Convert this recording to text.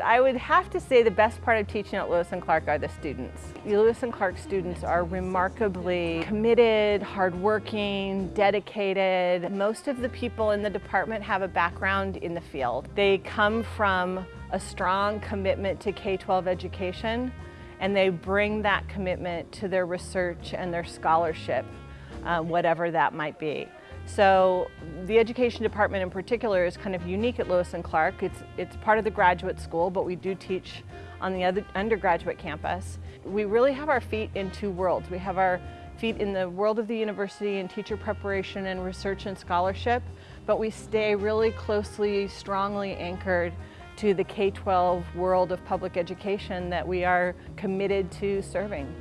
I would have to say the best part of teaching at Lewis and Clark are the students. Lewis and Clark students are remarkably committed, hardworking, dedicated. Most of the people in the department have a background in the field. They come from a strong commitment to K-12 education and they bring that commitment to their research and their scholarship, uh, whatever that might be. So the education department in particular is kind of unique at Lewis and Clark. It's, it's part of the graduate school, but we do teach on the other undergraduate campus. We really have our feet in two worlds. We have our feet in the world of the university and teacher preparation and research and scholarship, but we stay really closely, strongly anchored to the K-12 world of public education that we are committed to serving.